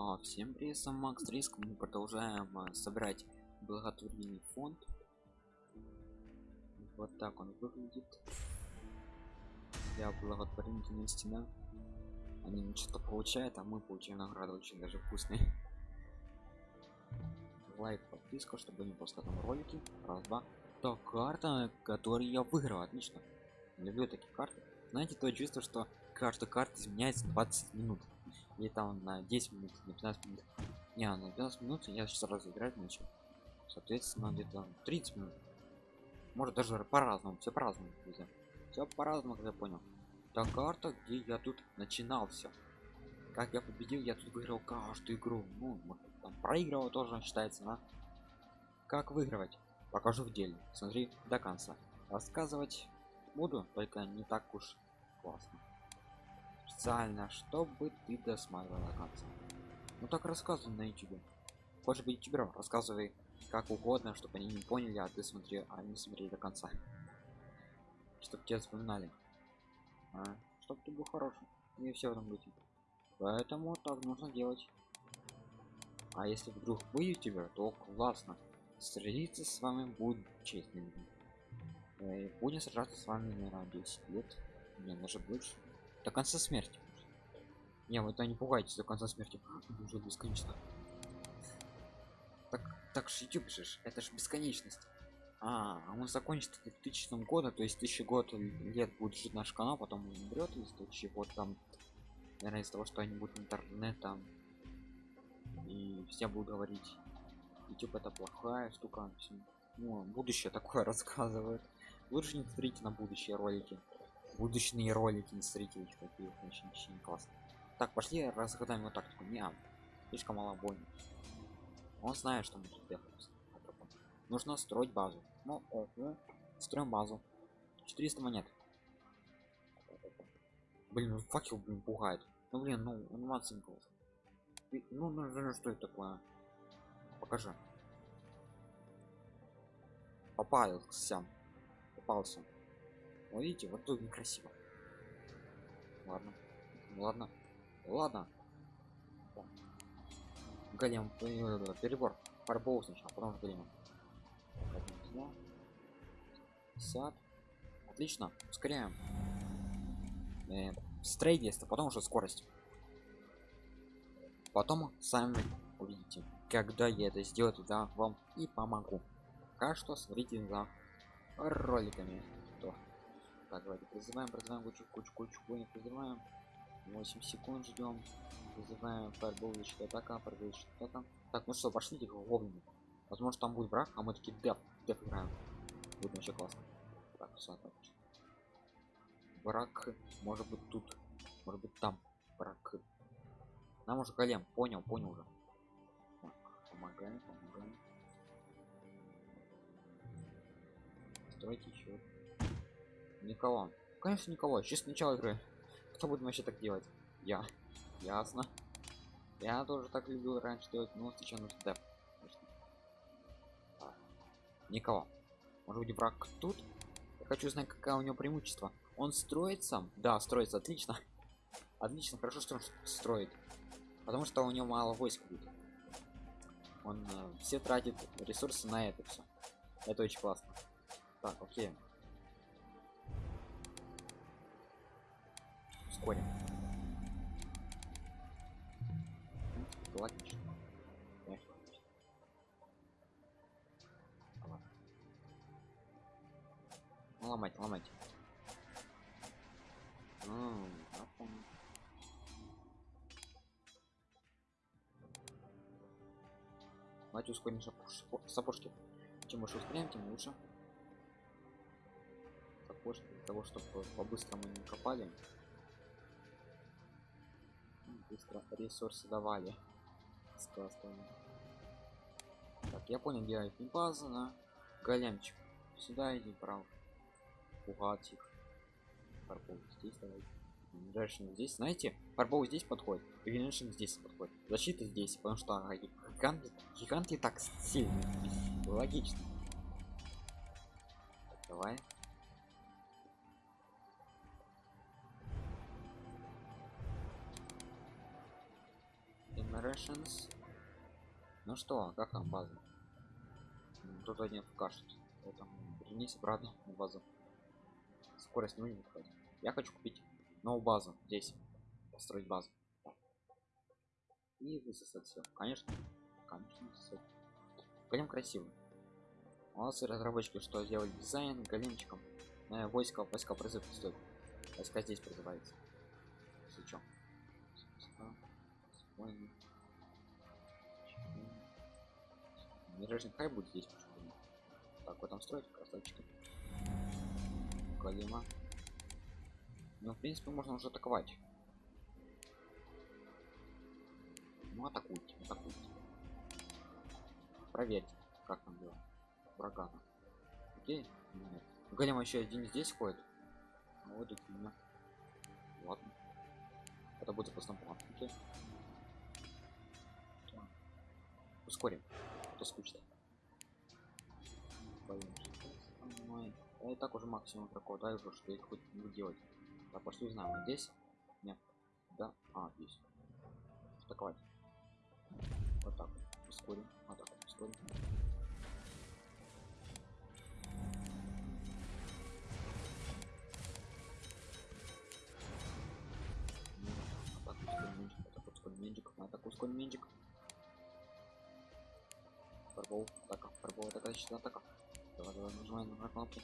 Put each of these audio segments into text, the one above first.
А, всем привет, сам Макс Риск. Мы продолжаем а, собирать благотворительный фонд. Вот так он выглядит. Для благотворительности, да. Они что-то получают, а мы получаем награды очень даже вкусные. Лайк, подписка, чтобы не пропускать там ролики. Раз, два. Так, карта, которую я выиграл, отлично. Люблю такие карты. Знаете, то чувство, что каждая карта изменяется 20 минут или там на 10 минут на 15 минут. Не на 15 минут я сейчас сразу играть начал. Соответственно где-то 30 минут. Может даже по-разному все по-разному друзья. Все по-разному как я понял. Та карта где я тут начинался. Как я победил я тут выиграл каждую игру. Ну там проигрывал тоже считается на как выигрывать? Покажу в деле. Смотри до конца. Рассказывать буду только не так уж классно специально чтобы ты досмотрел до конца. Ну так рассказывай на youtube хочешь быть ютубером рассказывай как угодно чтобы они не поняли а ты смотри а не смотри до конца. Чтобы тебя вспоминали. А? чтобы ты был хороший и все в этом быть поэтому так нужно делать. А если вдруг вы ютубер то классно. Сразиться с вами будет честным э, будем сражаться с вами наверное 10 лет не даже больше до конца смерти. Не вы то не пугайтесь до конца смерти уже бесконечно. Так так же youtube это же бесконечность. А, а он закончится в 2000 года то есть тысячи год лет будет жить наш канал потом он умрет из чего там наверное из того что они будут интернетом и все будут говорить youtube это плохая штука ну, будущее такое рассказывает. Лучше не смотрите на будущие ролики будущие ролики не смотрите их такие очень очень классно так пошли разгадаем его тактику не слишком мало бойни он знает что мы тут делаем. Нужно строить базу. Ну ого. строим базу. 400 монет. Блин ну факел блин пугает. Ну блин ну анимация ну, ну, ну что это такое? Покажи. Попался. Попался вот видите вот тут некрасиво. Ладно. Ладно. Ладно. Голем перебор. Фарбол сначала потом голем 50 отлично. Ускоряем. Э, строительство потом уже скорость. Потом сами увидите когда я это сделаю тогда вам и помогу. Пока что смотрите за роликами так давайте призываем призываем кучу кучу кучу кучу призываем. 8 секунд ждем. Вызываем фаербол защита атака фаербол атака. Так ну что пошлите гоблины возможно там будет враг а мы такие деф деф играем. Будет вообще классно. Так все отлично. Враг может быть тут может быть там враг. Нам уже голем понял понял уже. Так, помогаем помогаем. Стройте еще никого. Конечно никого. Сейчас начало игры. Кто будет вообще так делать? Я. Ясно. Я тоже так любил раньше делать но сейчас нужно деп никого. Может быть враг тут? Я хочу знать какая у него преимущество. Он строит сам? Да строится. Отлично. Отлично. Хорошо что он строит. Потому что у него мало войск будет. Он э, все тратит ресурсы на это все это очень классно. Так окей логично Конечно, логично. Ну, ломать ломать Давайте ускорим сапожки. Чем больше ускоряем, тем лучше. Сапожки для того, чтобы по-быстрому не копали быстро ресурсы давали. Сказано так я понял где не база на големчик. Сюда иди прав. Пугать их Парбол здесь давай. Дальше здесь. Знаете Парбол здесь подходит Виншин здесь подходит. Защита здесь потому что гиганты гиганты так сильные. Логично. Так, давай Rations. Ну что, как там база? М, Тут один кашет. Поэтому вернись обратно на базу. Скорость не будет хватит. Я хочу купить новую базу здесь. Построить базу. И высосать все. Конечно. Конечно, высосать. Прям красиво. Молодцы разработчики, что сделали дизайн големчиком. Э, войска, войска призыв стоит. Войска здесь призывается. Если чё. Миражный хай будет здесь почему Так, вот там строить красавчики. Голема. Ну, в принципе, можно уже атаковать. Ну, атакуйте, атакуйте. Проверьте, как там было. Врага. Окей? Нет. Голем еще один здесь ходит. А вот и меня. Ладно. Это будет просто план. Окей. Ускорим. А То скучно. Ой, Я и так уже максимум такого да уже что их хоть не делать. Так, пошли узнаем. Вот Здесь? Нет. Да? А, здесь. Атаковать. Вот так. вот. Ускорим. Вот так. вот, Ускорим. Атаку скольменчик, атаку скольменчик, атаку скольменчик. Фарбол, атака, фарбол, атака, защита, атака. Давай, давай, нажимаем на кнопки.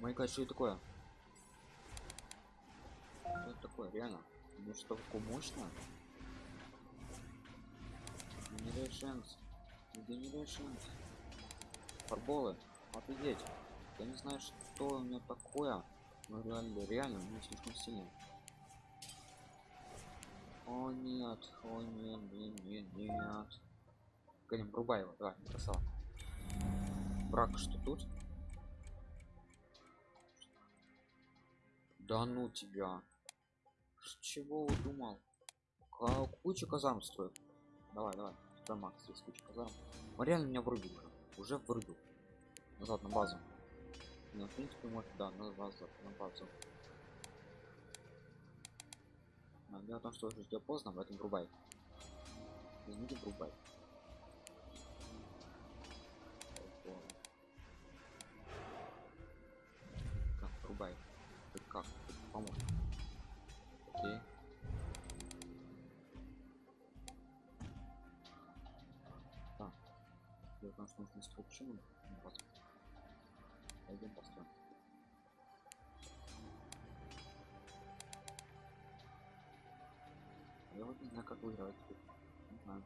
Май гад, что это такое? Что это такое, реально? Ну что, такое мощное? Генерейшенс. Генерейшенс. Фарболы. Офигеть. Я не знаю, что у меня такое. Ну реально, реально, меня слишком сильно. О нет, о нет, нет, нет, нет. Ганим, врубай его, давай, красава. Брак, что тут? Да ну тебя. С чего удумал? Ка- Куча казарм строит. Давай, давай. Стой, Макс, здесь куча казарм. Он реально меня врубил уже. Врубил. Назад на базу. Ну, в принципе, может, да, на базу, на базу. Но дело в том, что уже поздно, поэтому врубай. Возьмите, врубай. Врубай. Ты как? Ты. Окей. Так. В том, что нужно структуру. Пойдем построим. Я вот не знаю, как выиграть. Не знаю.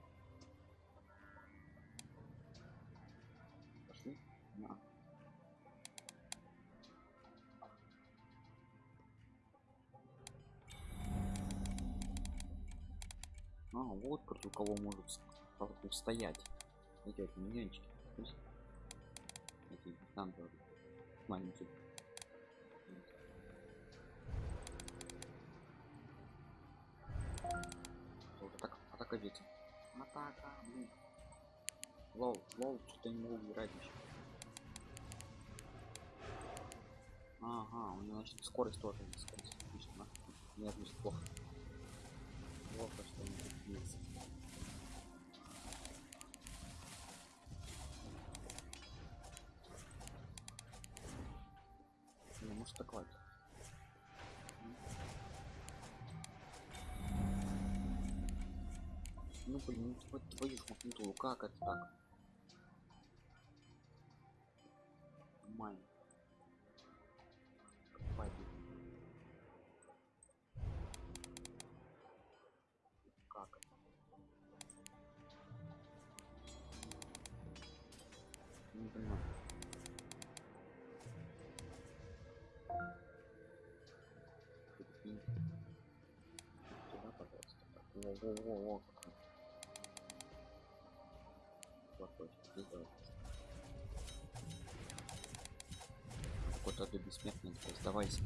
Вот против кого может с- устоять. Эти вот миньончики. Эти танковые. Маленькие. Вот атака, атака дети. Атака, блин. Лол, лол, что-то не могу играть еще. Ага, у него значит скорость тоже. Скорость. Отлично, да? Не отлично, плохо. Плохо, что есть. Не может атаковать. Ну блин, ну вот твою ж макнутую, как это так? Не понимаю. Туда, пожалуйста. Во-во-во-во, здесь давай. Какой-то ты бессмертный, сдавайся.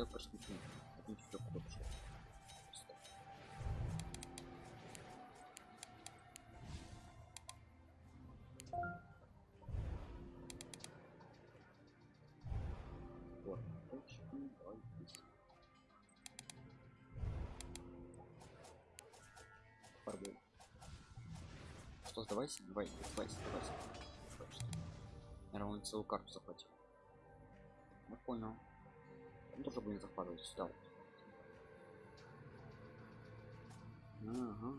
Все просвети. Один все куда Пардон. Что, сдавайся? Давай, сдавайся, сдавайся. Наверное, он целую карту захватил. Я ну, понял. Он тоже будет захватывать сюда. Ага.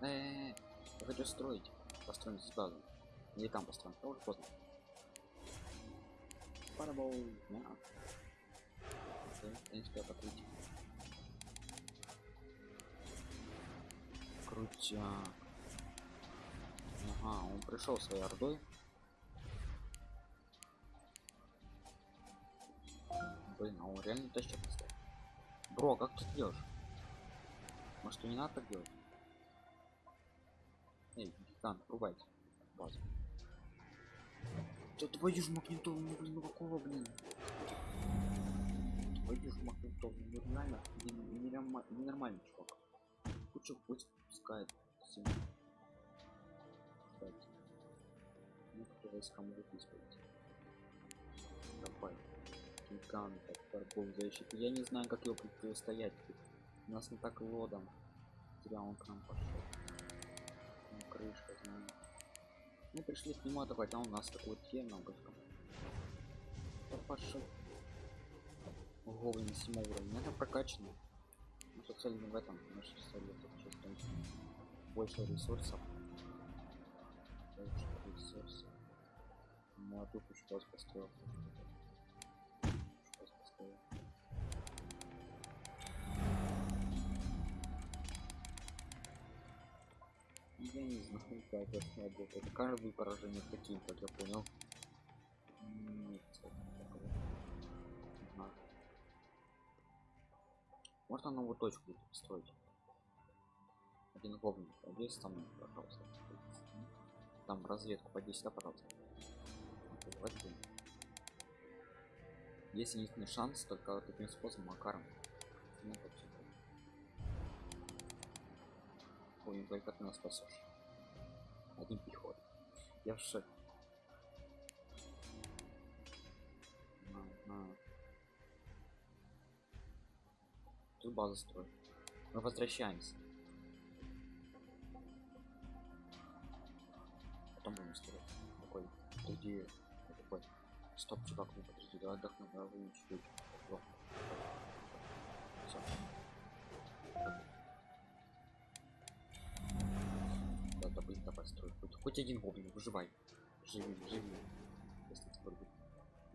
Э, -э, -э. я хочу строить. Построим здесь базу. Или там построим. Уже поздно. Парабол. Окей, в принципе, покрыть. Крутяк. Ага, он пришел своей ордой. Блин, а он реально тащит поставил. Бро, как ты делаешь? Может, не надо так делать? Эй, гигант, рубайте базу. Да твою ж магнитолу, ну блин, ну какого, блин? Твою ж магнитолу, ну реально, ненормальный чувак. Кучу пусть пускает всем. Кстати. Некоторые могут использовать. Гигант, торгов защиты. Я не знаю, как его противостоять. У нас не так лодом. Зря он к нам пошел. Ну, крышка, знаю. Мы пришли к нему атаковать, а у нас такой темногочка. Пошел. Гоблин на 7 уровня. Это прокачано. Наша цель не в этом. Наша цель больше ресурсов. Больше ресурсов. Ну а тут что построил. Не знаю, как это работает. Каждое поражение таким, как я понял. Нет. Можно новую точку строить. Один гоблин, подейся там, пожалуйста. Там разведку подейся, да, пожалуйста. Один. Есть единственный шанс только таким способом, Макаром. Ну. Ой, только ты нас спасешь. Один переход. Я в шоке. Ага. Тут базу строим. Мы возвращаемся. Потом будем строить. Такой, подожди, такой. Стоп, чувак, ну подожди, давай отдохнем, давай чуть-чуть. Строй. Хоть, один гоблин, выживай. Живи, живи. Если ты будет.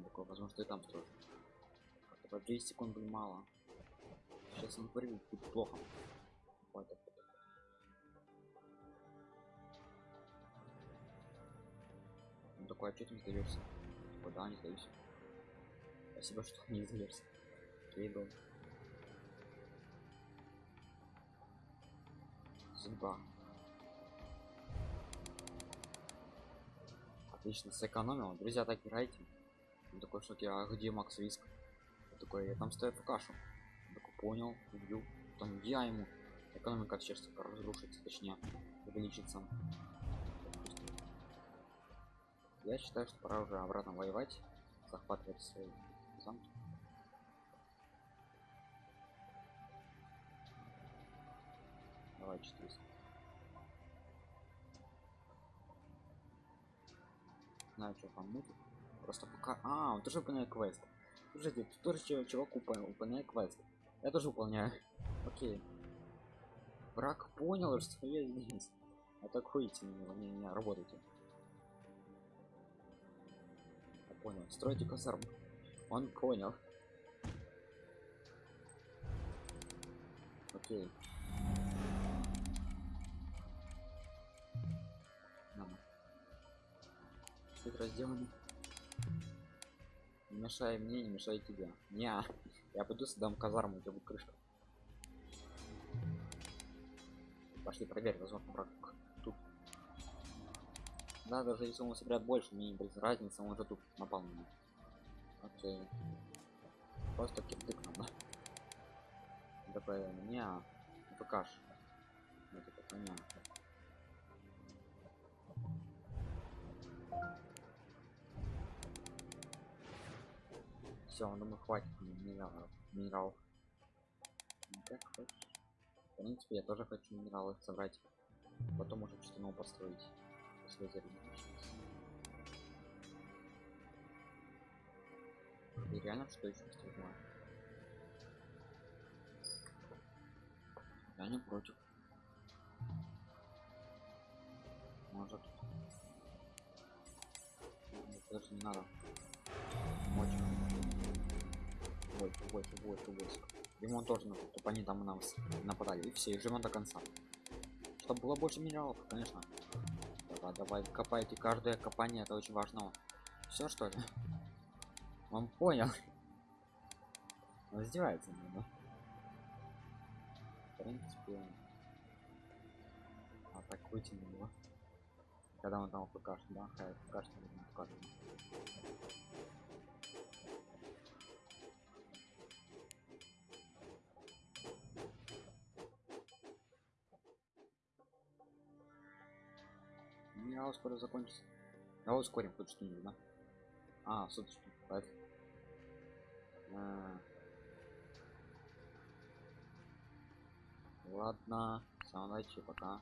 Такое, возможно, ты там строишь. Давай 10 секунд, блин, мало. Сейчас он прыгает, будет плохо. Так. Он такой, а что ты не сдаешься? Куда не сдаюсь? Спасибо, что не сдаешься. Кейбл. Судьба. Отлично, сэкономил. Друзья, так играйте. Он такой, что я, а где Макс Виск? Я такой, я там стою в кашу. Я такой, понял, убью. Там я ему. Экономика сейчас разрушится, точнее, увеличится. Я считаю, что пора уже обратно воевать, захватывать свои замки. Давай 400. Знаю, что там будет. Просто пока... А, он тоже выполняет квест. Слушайте, тут тоже чувак упа- выполняет квест. Я тоже выполняю. Окей. Враг понял, что я здесь. Атакуйте меня, не, не, работайте. Я понял. Стройте казарму. Он понял. Окей. Тут разделаны. Не мешай мне, не мешай тебе. Не, я пойду сдам казарму, у тебя будет крышка. Пошли проверь, возможно, враг тут. Да, даже если он собирает больше, мне без разницы, он уже тут напал на меня. Окей. Просто кирдык надо. Такое, не, покаж. Это понятно. Все, думаю, хватит мне минералов. Минералов. Ну, как. В принципе, я тоже хочу минералы собрать. Потом уже что-то новое построить. Если зарегистрироваться. И реально что еще построить? Я не против. Может. Даже не надо. Ой, ой, ой, войск. Ремонт тоже надо, чтобы они там на нас нападали. И все, и живем до конца. Чтобы было больше минералов, конечно. Давай, давай, копайте. Каждое копание это очень важно. Все что ли? Он понял. Он издевается над мной, В принципе. Атакуйте на него. Когда он там покажет, да, покажет, не покажет. Минерал скоро закончится. Давай ускорим хоть что-нибудь, да? А, суточки. Поэтому. А. Ладно, самое пока.